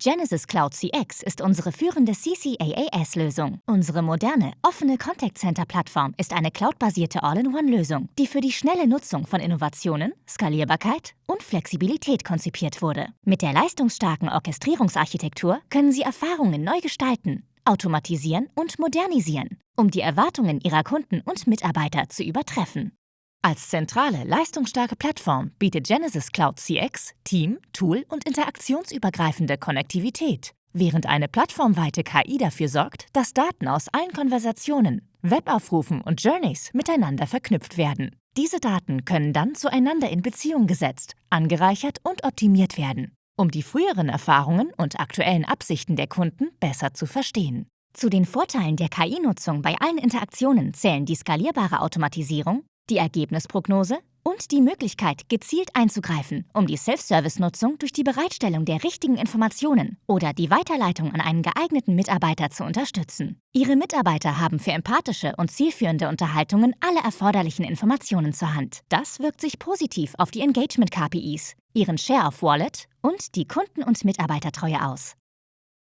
Genesis Cloud CX ist unsere führende CCAAS-Lösung. Unsere moderne, offene Contact Center-Plattform ist eine cloudbasierte All-in-One-Lösung, die für die schnelle Nutzung von Innovationen, Skalierbarkeit und Flexibilität konzipiert wurde. Mit der leistungsstarken Orchestrierungsarchitektur können Sie Erfahrungen neu gestalten, automatisieren und modernisieren, um die Erwartungen Ihrer Kunden und Mitarbeiter zu übertreffen. Als zentrale, leistungsstarke Plattform bietet Genesis Cloud CX Team-, Tool- und interaktionsübergreifende Konnektivität, während eine plattformweite KI dafür sorgt, dass Daten aus allen Konversationen, Webaufrufen und Journeys miteinander verknüpft werden. Diese Daten können dann zueinander in Beziehung gesetzt, angereichert und optimiert werden, um die früheren Erfahrungen und aktuellen Absichten der Kunden besser zu verstehen. Zu den Vorteilen der KI-Nutzung bei allen Interaktionen zählen die skalierbare Automatisierung, die Ergebnisprognose und die Möglichkeit, gezielt einzugreifen, um die Self-Service-Nutzung durch die Bereitstellung der richtigen Informationen oder die Weiterleitung an einen geeigneten Mitarbeiter zu unterstützen. Ihre Mitarbeiter haben für empathische und zielführende Unterhaltungen alle erforderlichen Informationen zur Hand. Das wirkt sich positiv auf die Engagement-KPIs, ihren Share of Wallet und die Kunden- und Mitarbeitertreue aus.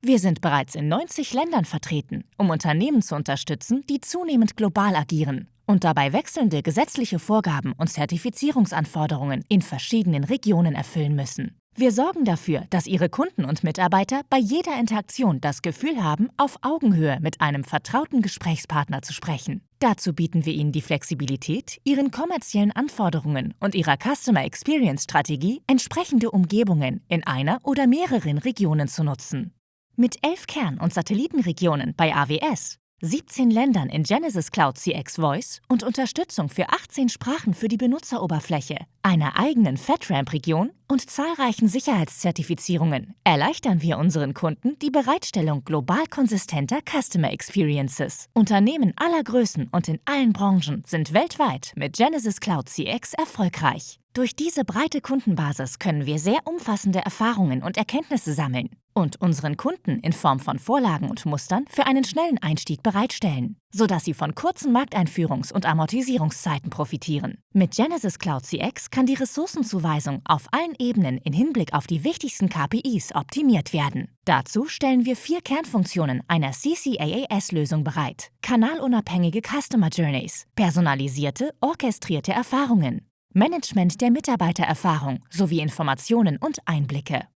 Wir sind bereits in 90 Ländern vertreten, um Unternehmen zu unterstützen, die zunehmend global agieren und dabei wechselnde gesetzliche Vorgaben und Zertifizierungsanforderungen in verschiedenen Regionen erfüllen müssen. Wir sorgen dafür, dass Ihre Kunden und Mitarbeiter bei jeder Interaktion das Gefühl haben, auf Augenhöhe mit einem vertrauten Gesprächspartner zu sprechen. Dazu bieten wir Ihnen die Flexibilität, Ihren kommerziellen Anforderungen und Ihrer Customer Experience Strategie entsprechende Umgebungen in einer oder mehreren Regionen zu nutzen. Mit elf Kern- und Satellitenregionen bei AWS 17 Ländern in Genesis Cloud CX Voice und Unterstützung für 18 Sprachen für die Benutzeroberfläche, einer eigenen FedRAMP-Region und zahlreichen Sicherheitszertifizierungen erleichtern wir unseren Kunden die Bereitstellung global konsistenter Customer Experiences. Unternehmen aller Größen und in allen Branchen sind weltweit mit Genesis Cloud CX erfolgreich. Durch diese breite Kundenbasis können wir sehr umfassende Erfahrungen und Erkenntnisse sammeln und unseren Kunden in Form von Vorlagen und Mustern für einen schnellen Einstieg bereitstellen, sodass sie von kurzen Markteinführungs- und Amortisierungszeiten profitieren. Mit Genesis Cloud CX kann die Ressourcenzuweisung auf allen Ebenen in Hinblick auf die wichtigsten KPIs optimiert werden. Dazu stellen wir vier Kernfunktionen einer CCAAS-Lösung bereit. Kanalunabhängige Customer Journeys, personalisierte, orchestrierte Erfahrungen, Management der Mitarbeitererfahrung sowie Informationen und Einblicke.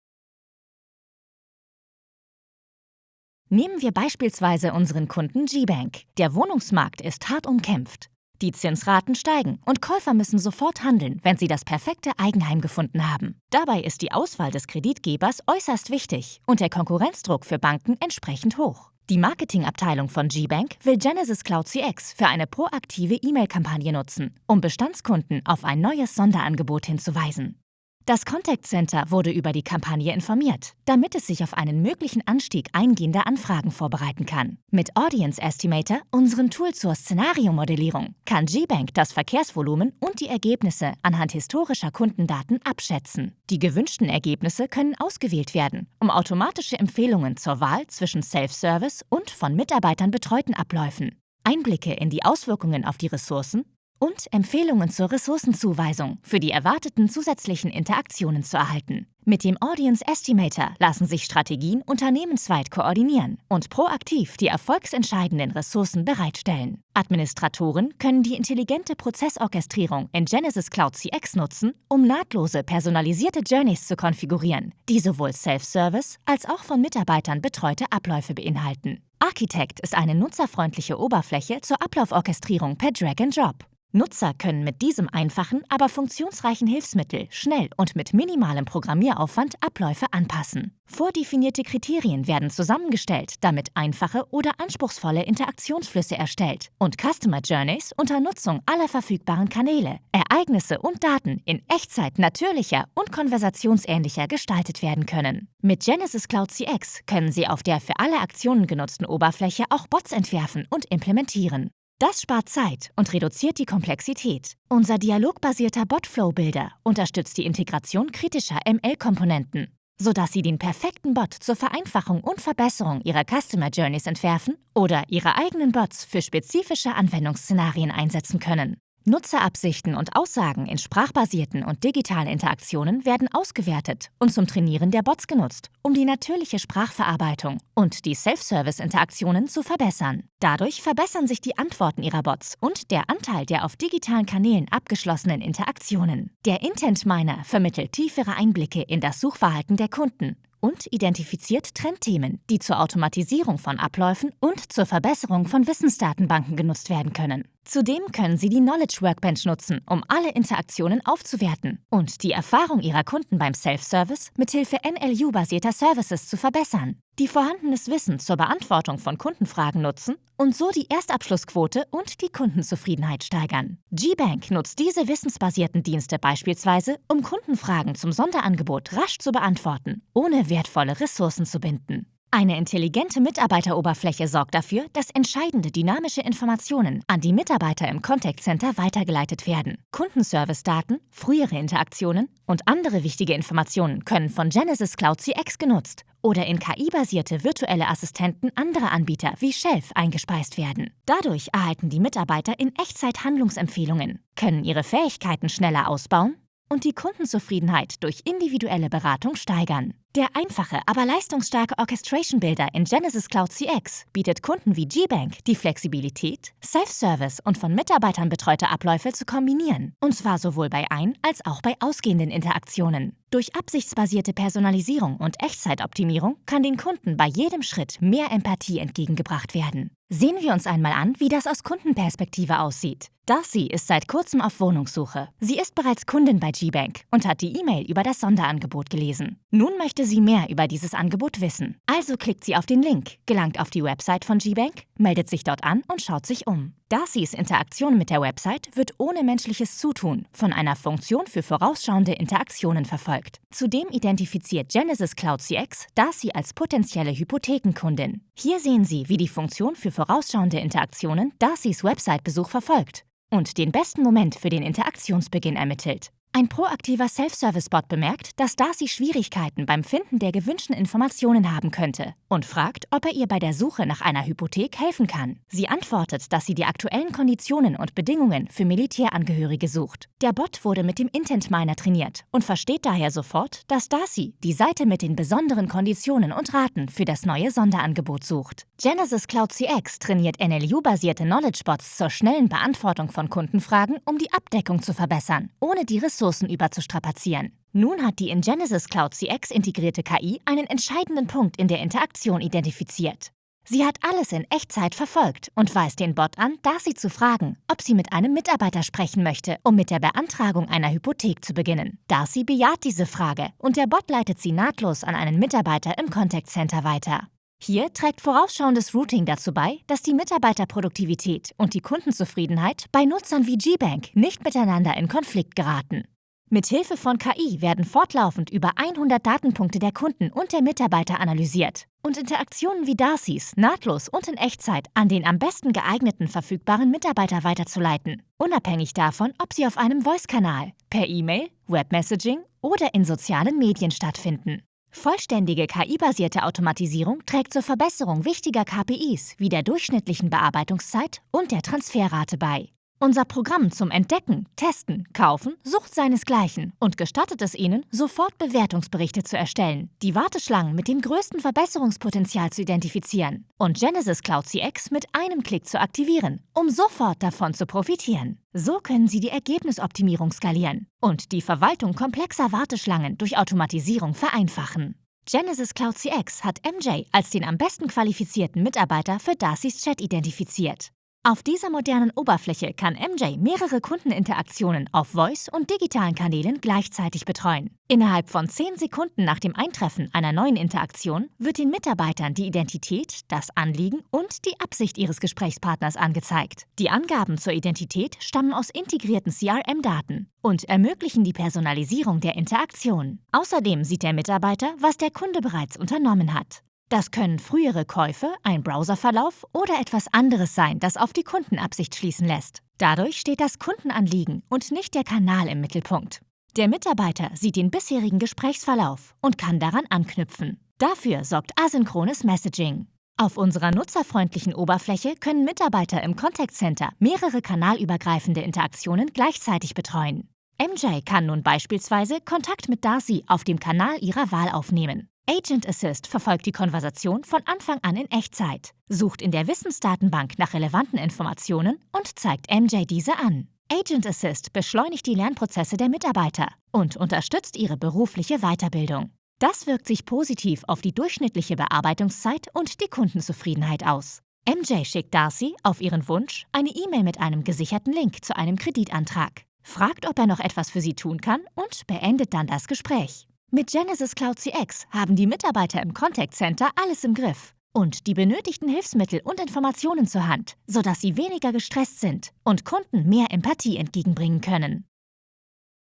Nehmen wir beispielsweise unseren Kunden G-Bank. Der Wohnungsmarkt ist hart umkämpft. Die Zinsraten steigen und Käufer müssen sofort handeln, wenn sie das perfekte Eigenheim gefunden haben. Dabei ist die Auswahl des Kreditgebers äußerst wichtig und der Konkurrenzdruck für Banken entsprechend hoch. Die Marketingabteilung von G-Bank will Genesis Cloud CX für eine proaktive E-Mail-Kampagne nutzen, um Bestandskunden auf ein neues Sonderangebot hinzuweisen. Das Contact Center wurde über die Kampagne informiert, damit es sich auf einen möglichen Anstieg eingehender Anfragen vorbereiten kann. Mit Audience Estimator, unserem Tool zur Szenariomodellierung, kann GBank das Verkehrsvolumen und die Ergebnisse anhand historischer Kundendaten abschätzen. Die gewünschten Ergebnisse können ausgewählt werden, um automatische Empfehlungen zur Wahl zwischen Self-Service und von Mitarbeitern betreuten Abläufen, Einblicke in die Auswirkungen auf die Ressourcen und Empfehlungen zur Ressourcenzuweisung für die erwarteten zusätzlichen Interaktionen zu erhalten. Mit dem Audience Estimator lassen sich Strategien unternehmensweit koordinieren und proaktiv die erfolgsentscheidenden Ressourcen bereitstellen. Administratoren können die intelligente Prozessorchestrierung in Genesis Cloud CX nutzen, um nahtlose personalisierte Journeys zu konfigurieren, die sowohl Self-Service als auch von Mitarbeitern betreute Abläufe beinhalten. Architect ist eine nutzerfreundliche Oberfläche zur Ablauforchestrierung per Drag and Drop. Nutzer können mit diesem einfachen, aber funktionsreichen Hilfsmittel schnell und mit minimalem Programmieraufwand Abläufe anpassen. Vordefinierte Kriterien werden zusammengestellt, damit einfache oder anspruchsvolle Interaktionsflüsse erstellt und Customer Journeys unter Nutzung aller verfügbaren Kanäle, Ereignisse und Daten in Echtzeit natürlicher und konversationsähnlicher gestaltet werden können. Mit Genesis Cloud CX können Sie auf der für alle Aktionen genutzten Oberfläche auch Bots entwerfen und implementieren. Das spart Zeit und reduziert die Komplexität. Unser dialogbasierter Botflow-Builder unterstützt die Integration kritischer ML-Komponenten, sodass Sie den perfekten Bot zur Vereinfachung und Verbesserung Ihrer Customer Journeys entwerfen oder Ihre eigenen Bots für spezifische Anwendungsszenarien einsetzen können. Nutzerabsichten und Aussagen in sprachbasierten und digitalen Interaktionen werden ausgewertet und zum Trainieren der Bots genutzt, um die natürliche Sprachverarbeitung und die Self-Service-Interaktionen zu verbessern. Dadurch verbessern sich die Antworten ihrer Bots und der Anteil der auf digitalen Kanälen abgeschlossenen Interaktionen. Der Intent Miner vermittelt tiefere Einblicke in das Suchverhalten der Kunden und identifiziert Trendthemen, die zur Automatisierung von Abläufen und zur Verbesserung von Wissensdatenbanken genutzt werden können. Zudem können Sie die Knowledge Workbench nutzen, um alle Interaktionen aufzuwerten und die Erfahrung Ihrer Kunden beim Self-Service mithilfe NLU-basierter Services zu verbessern, die vorhandenes Wissen zur Beantwortung von Kundenfragen nutzen und so die Erstabschlussquote und die Kundenzufriedenheit steigern. GBank nutzt diese wissensbasierten Dienste beispielsweise, um Kundenfragen zum Sonderangebot rasch zu beantworten, ohne wertvolle Ressourcen zu binden. Eine intelligente Mitarbeiteroberfläche sorgt dafür, dass entscheidende dynamische Informationen an die Mitarbeiter im Contact Center weitergeleitet werden. Kundenservice-Daten, frühere Interaktionen und andere wichtige Informationen können von Genesis Cloud CX genutzt oder in KI-basierte virtuelle Assistenten anderer Anbieter wie Shelf eingespeist werden. Dadurch erhalten die Mitarbeiter in Echtzeit Handlungsempfehlungen, können ihre Fähigkeiten schneller ausbauen und die Kundenzufriedenheit durch individuelle Beratung steigern. Der einfache, aber leistungsstarke Orchestration Builder in Genesis Cloud CX bietet Kunden wie GBank die Flexibilität, Self-Service und von Mitarbeitern betreute Abläufe zu kombinieren. Und zwar sowohl bei ein- als auch bei ausgehenden Interaktionen. Durch absichtsbasierte Personalisierung und Echtzeitoptimierung kann den Kunden bei jedem Schritt mehr Empathie entgegengebracht werden. Sehen wir uns einmal an, wie das aus Kundenperspektive aussieht. Darcy ist seit kurzem auf Wohnungssuche. Sie ist bereits Kundin bei GBank und hat die E-Mail über das Sonderangebot gelesen. Nun möchte sie mehr über dieses Angebot wissen. Also klickt sie auf den Link, gelangt auf die Website von GBank, meldet sich dort an und schaut sich um. Darcys Interaktion mit der Website wird ohne menschliches Zutun von einer Funktion für vorausschauende Interaktionen verfolgt. Zudem identifiziert Genesis Cloud CX Darcy als potenzielle Hypothekenkundin. Hier sehen Sie, wie die Funktion für vorausschauende Interaktionen Darcys Website-Besuch verfolgt und den besten Moment für den Interaktionsbeginn ermittelt. Ein proaktiver Self-Service-Bot bemerkt, dass Darcy Schwierigkeiten beim Finden der gewünschten Informationen haben könnte und fragt, ob er ihr bei der Suche nach einer Hypothek helfen kann. Sie antwortet, dass sie die aktuellen Konditionen und Bedingungen für Militärangehörige sucht. Der Bot wurde mit dem Intent Miner trainiert und versteht daher sofort, dass Darcy die Seite mit den besonderen Konditionen und Raten für das neue Sonderangebot sucht. Genesis Cloud CX trainiert NLU-basierte Knowledge Bots zur schnellen Beantwortung von Kundenfragen, um die Abdeckung zu verbessern, ohne die Ressourcen Ressourcen überzustrapazieren. Nun hat die in Genesis Cloud CX integrierte KI einen entscheidenden Punkt in der Interaktion identifiziert. Sie hat alles in Echtzeit verfolgt und weist den Bot an, Darcy zu fragen, ob sie mit einem Mitarbeiter sprechen möchte, um mit der Beantragung einer Hypothek zu beginnen. Darcy bejaht diese Frage und der Bot leitet sie nahtlos an einen Mitarbeiter im Contact Center weiter. Hier trägt vorausschauendes Routing dazu bei, dass die Mitarbeiterproduktivität und die Kundenzufriedenheit bei Nutzern wie GBank nicht miteinander in Konflikt geraten. Mithilfe von KI werden fortlaufend über 100 Datenpunkte der Kunden und der Mitarbeiter analysiert und Interaktionen wie Darcys nahtlos und in Echtzeit an den am besten geeigneten verfügbaren Mitarbeiter weiterzuleiten, unabhängig davon, ob sie auf einem Voice-Kanal, per E-Mail, Webmessaging oder in sozialen Medien stattfinden. Vollständige KI-basierte Automatisierung trägt zur Verbesserung wichtiger KPIs wie der durchschnittlichen Bearbeitungszeit und der Transferrate bei. Unser Programm zum Entdecken, Testen, Kaufen sucht seinesgleichen und gestattet es Ihnen, sofort Bewertungsberichte zu erstellen, die Warteschlangen mit dem größten Verbesserungspotenzial zu identifizieren und Genesis Cloud CX mit einem Klick zu aktivieren, um sofort davon zu profitieren. So können Sie die Ergebnisoptimierung skalieren und die Verwaltung komplexer Warteschlangen durch Automatisierung vereinfachen. Genesis Cloud CX hat MJ als den am besten qualifizierten Mitarbeiter für Darcys Chat identifiziert. Auf dieser modernen Oberfläche kann MJ mehrere Kundeninteraktionen auf Voice und digitalen Kanälen gleichzeitig betreuen. Innerhalb von 10 Sekunden nach dem Eintreffen einer neuen Interaktion wird den Mitarbeitern die Identität, das Anliegen und die Absicht ihres Gesprächspartners angezeigt. Die Angaben zur Identität stammen aus integrierten CRM-Daten und ermöglichen die Personalisierung der Interaktion. Außerdem sieht der Mitarbeiter, was der Kunde bereits unternommen hat. Das können frühere Käufe, ein Browserverlauf oder etwas anderes sein, das auf die Kundenabsicht schließen lässt. Dadurch steht das Kundenanliegen und nicht der Kanal im Mittelpunkt. Der Mitarbeiter sieht den bisherigen Gesprächsverlauf und kann daran anknüpfen. Dafür sorgt asynchrones Messaging. Auf unserer nutzerfreundlichen Oberfläche können Mitarbeiter im Contact Center mehrere kanalübergreifende Interaktionen gleichzeitig betreuen. MJ kann nun beispielsweise Kontakt mit Darcy auf dem Kanal ihrer Wahl aufnehmen. Agent Assist verfolgt die Konversation von Anfang an in Echtzeit, sucht in der Wissensdatenbank nach relevanten Informationen und zeigt MJ diese an. Agent Assist beschleunigt die Lernprozesse der Mitarbeiter und unterstützt ihre berufliche Weiterbildung. Das wirkt sich positiv auf die durchschnittliche Bearbeitungszeit und die Kundenzufriedenheit aus. MJ schickt Darcy auf ihren Wunsch eine E-Mail mit einem gesicherten Link zu einem Kreditantrag, fragt, ob er noch etwas für sie tun kann und beendet dann das Gespräch. Mit Genesis Cloud CX haben die Mitarbeiter im Contact Center alles im Griff und die benötigten Hilfsmittel und Informationen zur Hand, sodass sie weniger gestresst sind und Kunden mehr Empathie entgegenbringen können.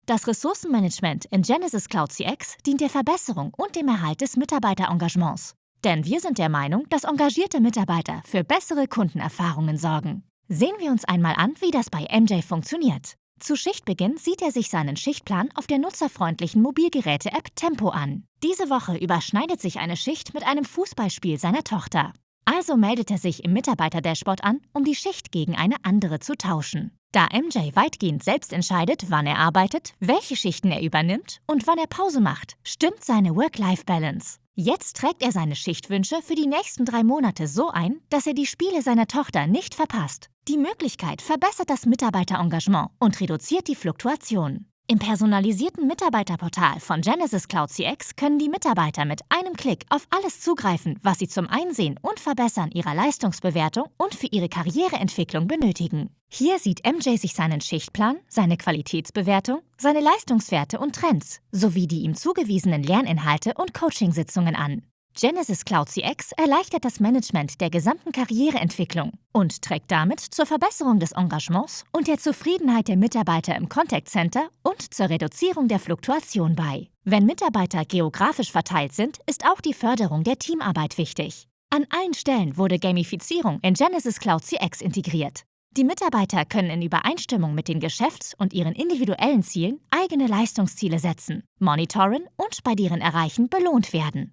Das Ressourcenmanagement in Genesis Cloud CX dient der Verbesserung und dem Erhalt des Mitarbeiterengagements. Denn wir sind der Meinung, dass engagierte Mitarbeiter für bessere Kundenerfahrungen sorgen. Sehen wir uns einmal an, wie das bei MJ funktioniert. Zu Schichtbeginn sieht er sich seinen Schichtplan auf der nutzerfreundlichen Mobilgeräte-App Tempo an. Diese Woche überschneidet sich eine Schicht mit einem Fußballspiel seiner Tochter. Also meldet er sich im Mitarbeiter-Dashboard an, um die Schicht gegen eine andere zu tauschen. Da MJ weitgehend selbst entscheidet, wann er arbeitet, welche Schichten er übernimmt und wann er Pause macht, stimmt seine Work-Life-Balance. Jetzt trägt er seine Schichtwünsche für die nächsten drei Monate so ein, dass er die Spiele seiner Tochter nicht verpasst. Die Möglichkeit verbessert das Mitarbeiterengagement und reduziert die Fluktuation. Im personalisierten Mitarbeiterportal von Genesis Cloud CX können die Mitarbeiter mit einem Klick auf alles zugreifen, was sie zum Einsehen und Verbessern ihrer Leistungsbewertung und für ihre Karriereentwicklung benötigen. Hier sieht MJ sich seinen Schichtplan, seine Qualitätsbewertung, seine Leistungswerte und Trends sowie die ihm zugewiesenen Lerninhalte und Coachingsitzungen an. Genesis Cloud CX erleichtert das Management der gesamten Karriereentwicklung und trägt damit zur Verbesserung des Engagements und der Zufriedenheit der Mitarbeiter im Contact Center und zur Reduzierung der Fluktuation bei. Wenn Mitarbeiter geografisch verteilt sind, ist auch die Förderung der Teamarbeit wichtig. An allen Stellen wurde Gamifizierung in Genesis Cloud CX integriert. Die Mitarbeiter können in Übereinstimmung mit den Geschäfts- und ihren individuellen Zielen eigene Leistungsziele setzen, monitoren und bei deren Erreichen belohnt werden.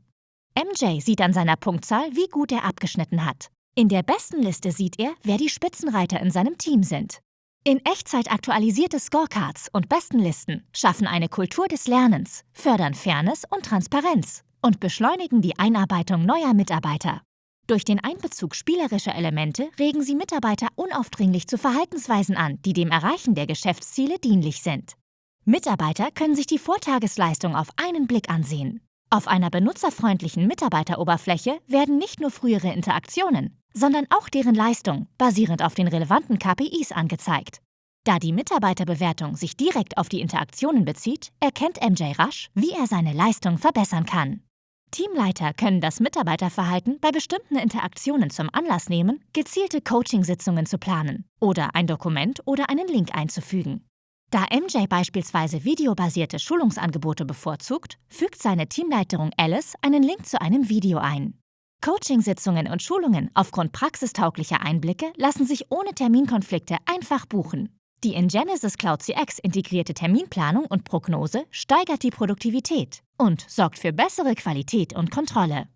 MJ sieht an seiner Punktzahl, wie gut er abgeschnitten hat. In der besten Liste sieht er, wer die Spitzenreiter in seinem Team sind. In Echtzeit aktualisierte Scorecards und Bestenlisten schaffen eine Kultur des Lernens, fördern Fairness und Transparenz und beschleunigen die Einarbeitung neuer Mitarbeiter. Durch den Einbezug spielerischer Elemente regen sie Mitarbeiter unaufdringlich zu Verhaltensweisen an, die dem Erreichen der Geschäftsziele dienlich sind. Mitarbeiter können sich die Vortagesleistung auf einen Blick ansehen. Auf einer benutzerfreundlichen Mitarbeiteroberfläche werden nicht nur frühere Interaktionen, sondern auch deren Leistung basierend auf den relevanten KPIs angezeigt. Da die Mitarbeiterbewertung sich direkt auf die Interaktionen bezieht, erkennt MJ rasch, wie er seine Leistung verbessern kann. Teamleiter können das Mitarbeiterverhalten bei bestimmten Interaktionen zum Anlass nehmen, gezielte Coachingsitzungen zu planen oder ein Dokument oder einen Link einzufügen. Da MJ beispielsweise videobasierte Schulungsangebote bevorzugt, fügt seine Teamleiterin Alice einen Link zu einem Video ein. Coachingsitzungen und Schulungen aufgrund praxistauglicher Einblicke lassen sich ohne Terminkonflikte einfach buchen. Die in Genesis Cloud CX integrierte Terminplanung und Prognose steigert die Produktivität und sorgt für bessere Qualität und Kontrolle.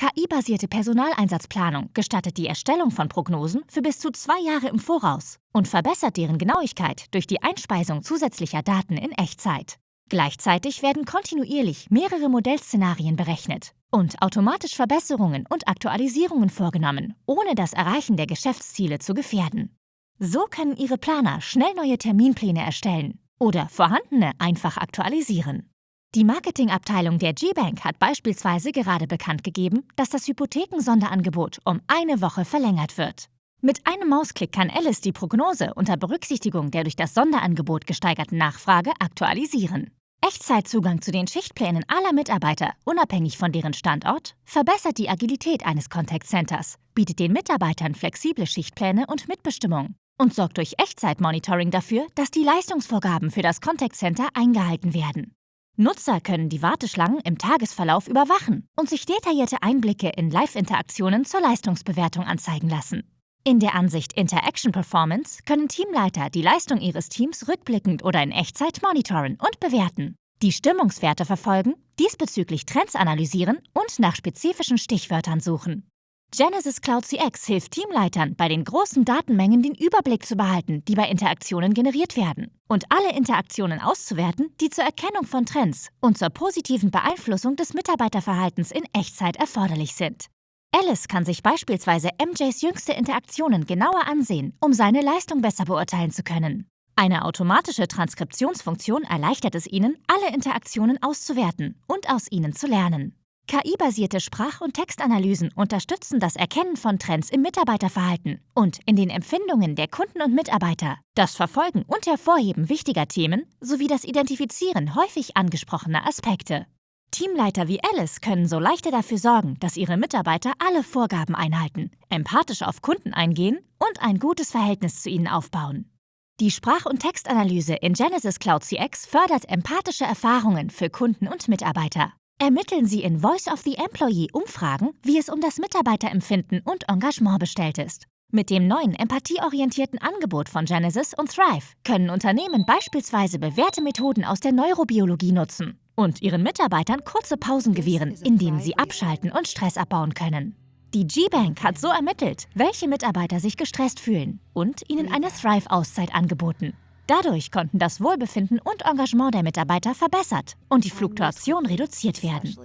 KI-basierte Personaleinsatzplanung gestattet die Erstellung von Prognosen für bis zu zwei Jahre im Voraus und verbessert deren Genauigkeit durch die Einspeisung zusätzlicher Daten in Echtzeit. Gleichzeitig werden kontinuierlich mehrere Modellszenarien berechnet und automatisch Verbesserungen und Aktualisierungen vorgenommen, ohne das Erreichen der Geschäftsziele zu gefährden. So können Ihre Planer schnell neue Terminpläne erstellen oder vorhandene einfach aktualisieren. Die Marketingabteilung der G-Bank hat beispielsweise gerade bekannt gegeben, dass das Hypothekensonderangebot um eine Woche verlängert wird. Mit einem Mausklick kann Alice die Prognose unter Berücksichtigung der durch das Sonderangebot gesteigerten Nachfrage aktualisieren. Echtzeitzugang zu den Schichtplänen aller Mitarbeiter, unabhängig von deren Standort, verbessert die Agilität eines Contact Centers, bietet den Mitarbeitern flexible Schichtpläne und Mitbestimmung und sorgt durch Echtzeitmonitoring dafür, dass die Leistungsvorgaben für das Contact Center eingehalten werden. Nutzer können die Warteschlangen im Tagesverlauf überwachen und sich detaillierte Einblicke in Live-Interaktionen zur Leistungsbewertung anzeigen lassen. In der Ansicht Interaction Performance können Teamleiter die Leistung ihres Teams rückblickend oder in Echtzeit monitoren und bewerten, die Stimmungswerte verfolgen, diesbezüglich Trends analysieren und nach spezifischen Stichwörtern suchen. Genesis Cloud CX hilft Teamleitern, bei den großen Datenmengen den Überblick zu behalten, die bei Interaktionen generiert werden, und alle Interaktionen auszuwerten, die zur Erkennung von Trends und zur positiven Beeinflussung des Mitarbeiterverhaltens in Echtzeit erforderlich sind. Alice kann sich beispielsweise MJs jüngste Interaktionen genauer ansehen, um seine Leistung besser beurteilen zu können. Eine automatische Transkriptionsfunktion erleichtert es Ihnen, alle Interaktionen auszuwerten und aus ihnen zu lernen. KI-basierte Sprach- und Textanalysen unterstützen das Erkennen von Trends im Mitarbeiterverhalten und in den Empfindungen der Kunden und Mitarbeiter, das Verfolgen und Hervorheben wichtiger Themen sowie das Identifizieren häufig angesprochener Aspekte. Teamleiter wie Alice können so leichter dafür sorgen, dass ihre Mitarbeiter alle Vorgaben einhalten, empathisch auf Kunden eingehen und ein gutes Verhältnis zu ihnen aufbauen. Die Sprach- und Textanalyse in Genesis Cloud CX fördert empathische Erfahrungen für Kunden und Mitarbeiter. Ermitteln Sie in Voice of the Employee Umfragen, wie es um das Mitarbeiterempfinden und Engagement bestellt ist. Mit dem neuen empathieorientierten Angebot von Genesis und Thrive können Unternehmen beispielsweise bewährte Methoden aus der Neurobiologie nutzen und ihren Mitarbeitern kurze Pausen gewähren, indem sie abschalten und Stress abbauen können. Die G-Bank hat so ermittelt, welche Mitarbeiter sich gestresst fühlen und ihnen eine Thrive-Auszeit angeboten. Dadurch konnten das Wohlbefinden und Engagement der Mitarbeiter verbessert und die Fluktuation reduziert werden.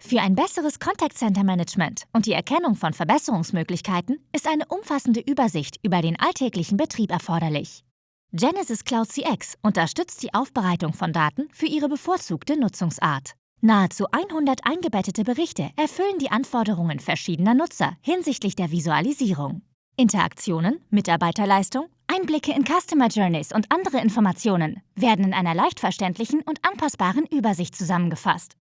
Für ein besseres Contact Center Management und die Erkennung von Verbesserungsmöglichkeiten ist eine umfassende Übersicht über den alltäglichen Betrieb erforderlich. Genesis Cloud CX unterstützt die Aufbereitung von Daten für ihre bevorzugte Nutzungsart. Nahezu 100 eingebettete Berichte erfüllen die Anforderungen verschiedener Nutzer hinsichtlich der Visualisierung. Interaktionen, Mitarbeiterleistung, Einblicke in Customer Journeys und andere Informationen werden in einer leicht verständlichen und anpassbaren Übersicht zusammengefasst.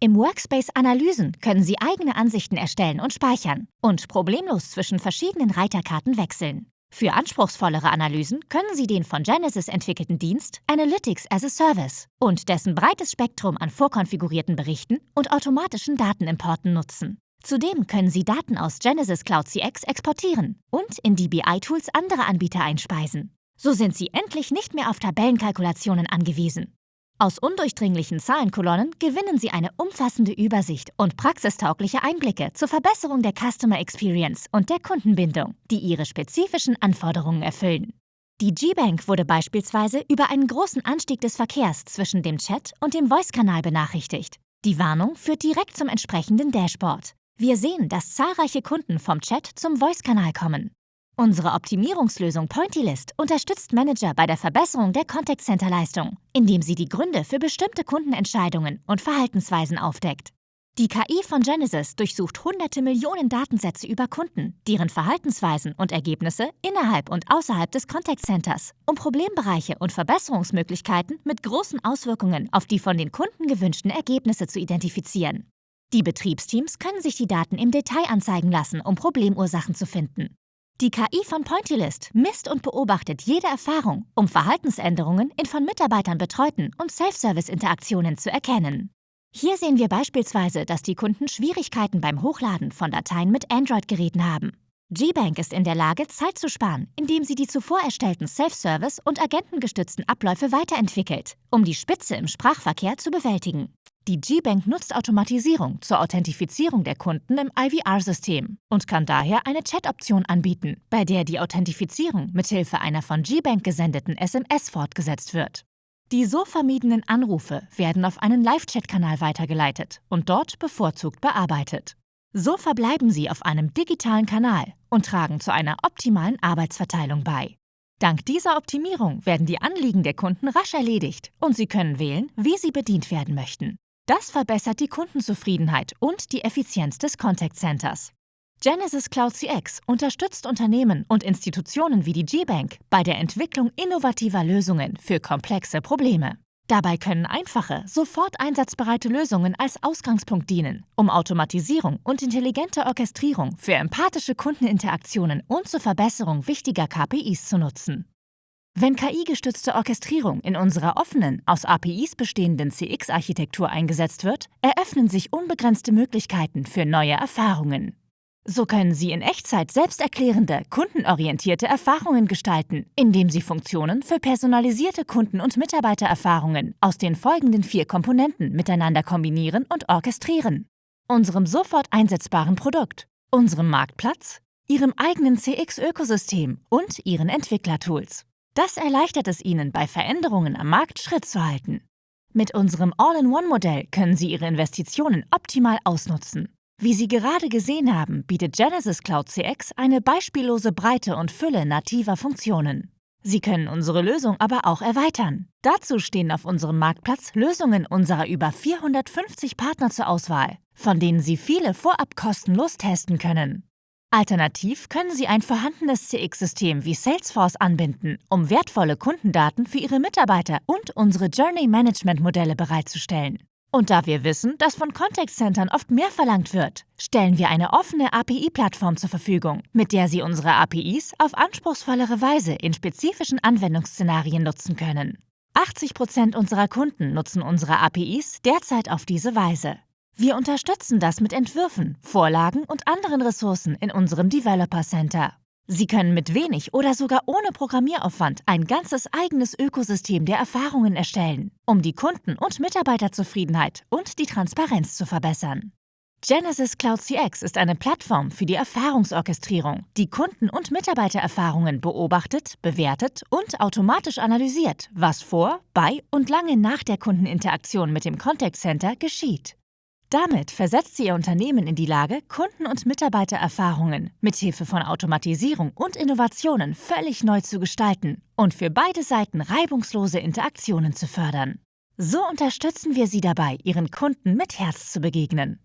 Im Workspace Analysen können Sie eigene Ansichten erstellen und speichern und problemlos zwischen verschiedenen Reiterkarten wechseln. Für anspruchsvollere Analysen können Sie den von Genesis entwickelten Dienst Analytics as a Service und dessen breites Spektrum an vorkonfigurierten Berichten und automatischen Datenimporten nutzen. Zudem können Sie Daten aus Genesis Cloud CX exportieren und in die BI-Tools anderer Anbieter einspeisen. So sind Sie endlich nicht mehr auf Tabellenkalkulationen angewiesen. Aus undurchdringlichen Zahlenkolonnen gewinnen Sie eine umfassende Übersicht und praxistaugliche Einblicke zur Verbesserung der Customer Experience und der Kundenbindung, die Ihre spezifischen Anforderungen erfüllen. Die G-Bank wurde beispielsweise über einen großen Anstieg des Verkehrs zwischen dem Chat und dem Voice-Kanal benachrichtigt. Die Warnung führt direkt zum entsprechenden Dashboard. Wir sehen, dass zahlreiche Kunden vom Chat zum Voice-Kanal kommen. Unsere Optimierungslösung PointyList unterstützt Manager bei der Verbesserung der Contact Center Leistung, indem sie die Gründe für bestimmte Kundenentscheidungen und Verhaltensweisen aufdeckt. Die KI von Genesis durchsucht hunderte Millionen Datensätze über Kunden, deren Verhaltensweisen und Ergebnisse innerhalb und außerhalb des Contact Centers, um Problembereiche und Verbesserungsmöglichkeiten mit großen Auswirkungen auf die von den Kunden gewünschten Ergebnisse zu identifizieren. Die Betriebsteams können sich die Daten im Detail anzeigen lassen, um Problemursachen zu finden. Die KI von Pointylist misst und beobachtet jede Erfahrung, um Verhaltensänderungen in von Mitarbeitern betreuten und Self-Service-Interaktionen zu erkennen. Hier sehen wir beispielsweise, dass die Kunden Schwierigkeiten beim Hochladen von Dateien mit Android-Geräten haben. GBank ist in der Lage, Zeit zu sparen, indem sie die zuvor erstellten Self-Service- und agentengestützten Abläufe weiterentwickelt, um die Spitze im Sprachverkehr zu bewältigen. Die G-Bank nutzt Automatisierung zur Authentifizierung der Kunden im IVR-System und kann daher eine Chat-Option anbieten, bei der die Authentifizierung mithilfe einer von G-Bank gesendeten SMS fortgesetzt wird. Die so vermiedenen Anrufe werden auf einen Live-Chat-Kanal weitergeleitet und dort bevorzugt bearbeitet. So verbleiben sie auf einem digitalen Kanal und tragen zu einer optimalen Arbeitsverteilung bei. Dank dieser Optimierung werden die Anliegen der Kunden rasch erledigt und sie können wählen, wie sie bedient werden möchten. Das verbessert die Kundenzufriedenheit und die Effizienz des Contact Centers. Genesis Cloud CX unterstützt Unternehmen und Institutionen wie die G-Bank bei der Entwicklung innovativer Lösungen für komplexe Probleme. Dabei können einfache, sofort einsatzbereite Lösungen als Ausgangspunkt dienen, um Automatisierung und intelligente Orchestrierung für empathische Kundeninteraktionen und zur Verbesserung wichtiger KPIs zu nutzen. Wenn KI-gestützte Orchestrierung in unserer offenen, aus APIs bestehenden CX-Architektur eingesetzt wird, eröffnen sich unbegrenzte Möglichkeiten für neue Erfahrungen. So können Sie in Echtzeit selbsterklärende, kundenorientierte Erfahrungen gestalten, indem Sie Funktionen für personalisierte Kunden- und Mitarbeitererfahrungen aus den folgenden vier Komponenten miteinander kombinieren und orchestrieren. unserem sofort einsetzbaren Produkt, unserem Marktplatz, Ihrem eigenen CX-Ökosystem und Ihren Entwicklertools. Das erleichtert es Ihnen, bei Veränderungen am Markt Schritt zu halten. Mit unserem All-in-One-Modell können Sie Ihre Investitionen optimal ausnutzen. Wie Sie gerade gesehen haben, bietet Genesis Cloud CX eine beispiellose Breite und Fülle nativer Funktionen. Sie können unsere Lösung aber auch erweitern. Dazu stehen auf unserem Marktplatz Lösungen unserer über 450 Partner zur Auswahl, von denen Sie viele vorab kostenlos testen können. Alternativ können Sie ein vorhandenes CX-System wie Salesforce anbinden, um wertvolle Kundendaten für Ihre Mitarbeiter und unsere Journey-Management-Modelle bereitzustellen. Und da wir wissen, dass von Contact Centern oft mehr verlangt wird, stellen wir eine offene API-Plattform zur Verfügung, mit der Sie unsere APIs auf anspruchsvollere Weise in spezifischen Anwendungsszenarien nutzen können. 80 Prozent unserer Kunden nutzen unsere APIs derzeit auf diese Weise. Wir unterstützen das mit Entwürfen, Vorlagen und anderen Ressourcen in unserem Developer Center. Sie können mit wenig oder sogar ohne Programmieraufwand ein ganzes eigenes Ökosystem der Erfahrungen erstellen, um die Kunden- und Mitarbeiterzufriedenheit und die Transparenz zu verbessern. Genesis Cloud CX ist eine Plattform für die Erfahrungsorchestrierung, die Kunden- und Mitarbeitererfahrungen beobachtet, bewertet und automatisch analysiert, was vor, bei und lange nach der Kundeninteraktion mit dem Contact Center geschieht. Damit versetzt sie ihr Unternehmen in die Lage, Kunden- und Mitarbeitererfahrungen mithilfe von Automatisierung und Innovationen völlig neu zu gestalten und für beide Seiten reibungslose Interaktionen zu fördern. So unterstützen wir Sie dabei, Ihren Kunden mit Herz zu begegnen.